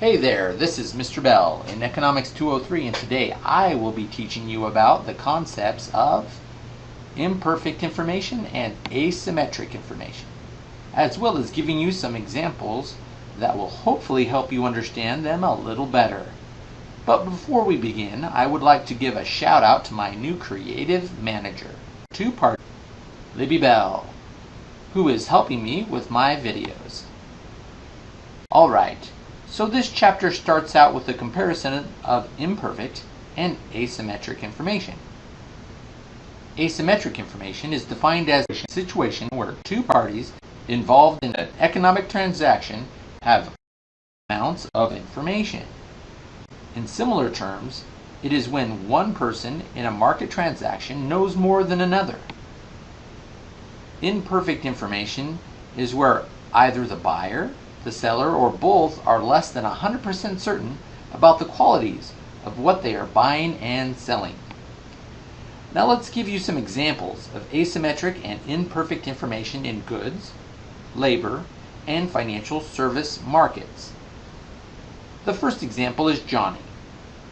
Hey there, this is Mr. Bell in Economics 203 and today I will be teaching you about the concepts of imperfect information and asymmetric information, as well as giving you some examples that will hopefully help you understand them a little better. But before we begin, I would like to give a shout out to my new creative manager, two part Libby Bell, who is helping me with my videos. Alright, so this chapter starts out with a comparison of imperfect and asymmetric information. Asymmetric information is defined as a situation where two parties involved in an economic transaction have amounts of information. In similar terms, it is when one person in a market transaction knows more than another. Imperfect information is where either the buyer, the seller, or both are less than 100% certain about the qualities of what they are buying and selling. Now let's give you some examples of asymmetric and imperfect information in goods, labor, and financial service markets. The first example is Johnny.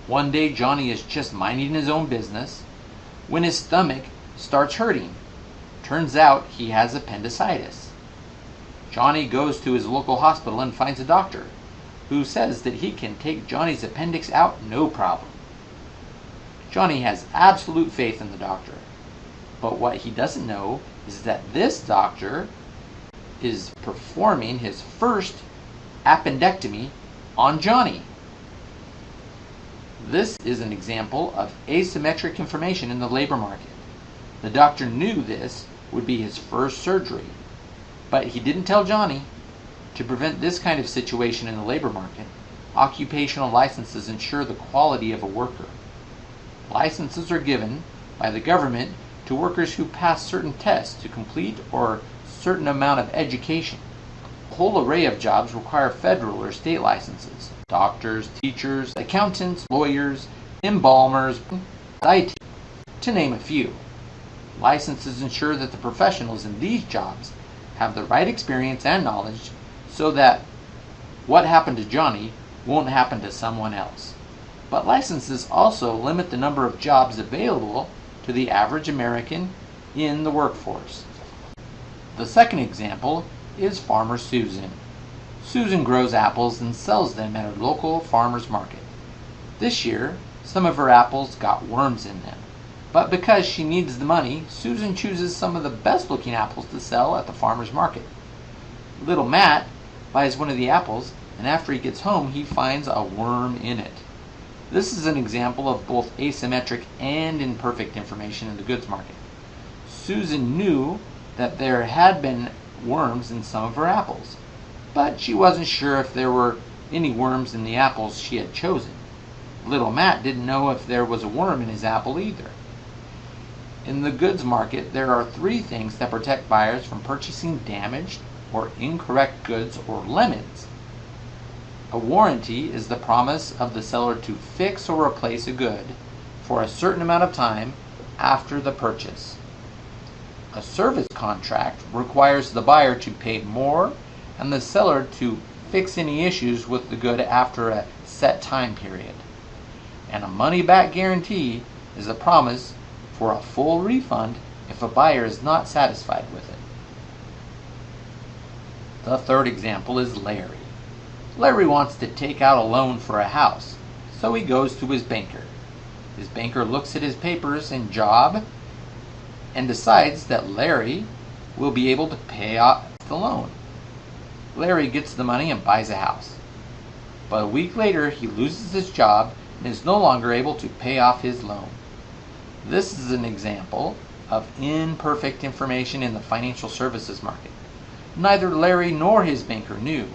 One day Johnny is just minding his own business when his stomach starts hurting. Turns out he has appendicitis. Johnny goes to his local hospital and finds a doctor who says that he can take Johnny's appendix out no problem. Johnny has absolute faith in the doctor. But what he doesn't know is that this doctor is performing his first appendectomy on Johnny. This is an example of asymmetric information in the labor market. The doctor knew this would be his first surgery, but he didn't tell Johnny. To prevent this kind of situation in the labor market, occupational licenses ensure the quality of a worker. Licenses are given by the government to workers who pass certain tests to complete or certain amount of education. A whole array of jobs require federal or state licenses. Doctors, teachers, accountants, lawyers, embalmers, IT, to name a few. Licenses ensure that the professionals in these jobs have the right experience and knowledge so that what happened to Johnny won't happen to someone else. But licenses also limit the number of jobs available to the average American in the workforce. The second example is Farmer Susan. Susan grows apples and sells them at her local farmer's market. This year, some of her apples got worms in them. But because she needs the money, Susan chooses some of the best looking apples to sell at the farmer's market. Little Matt buys one of the apples, and after he gets home, he finds a worm in it. This is an example of both asymmetric and imperfect information in the goods market. Susan knew that there had been worms in some of her apples, but she wasn't sure if there were any worms in the apples she had chosen. Little Matt didn't know if there was a worm in his apple either. In the goods market, there are three things that protect buyers from purchasing damaged or incorrect goods or lemons. A warranty is the promise of the seller to fix or replace a good for a certain amount of time after the purchase. A service contract requires the buyer to pay more and the seller to fix any issues with the good after a set time period. And a money back guarantee is a promise for a full refund if a buyer is not satisfied with it. The third example is Larry. Larry wants to take out a loan for a house, so he goes to his banker. His banker looks at his papers and job and decides that Larry will be able to pay off the loan. Larry gets the money and buys a house. But a week later, he loses his job and is no longer able to pay off his loan. This is an example of imperfect information in the financial services market. Neither Larry nor his banker knew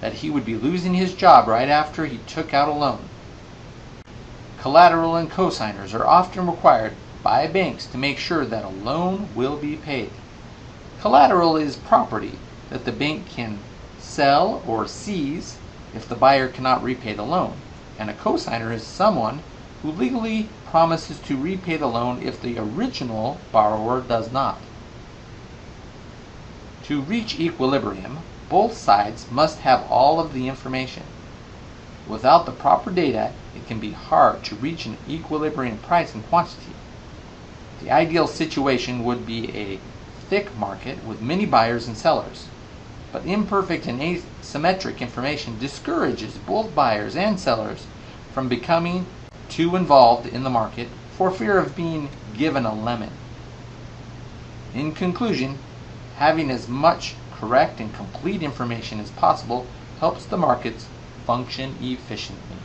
that he would be losing his job right after he took out a loan. Collateral and cosigners are often required by banks to make sure that a loan will be paid. Collateral is property that the bank can sell or seize if the buyer cannot repay the loan, and a cosigner is someone who legally promises to repay the loan if the original borrower does not. To reach equilibrium, both sides must have all of the information. Without the proper data, it can be hard to reach an equilibrium price and quantity. The ideal situation would be a thick market with many buyers and sellers. But imperfect and asymmetric information discourages both buyers and sellers from becoming too involved in the market for fear of being given a lemon. In conclusion, having as much correct and complete information as possible helps the markets function efficiently.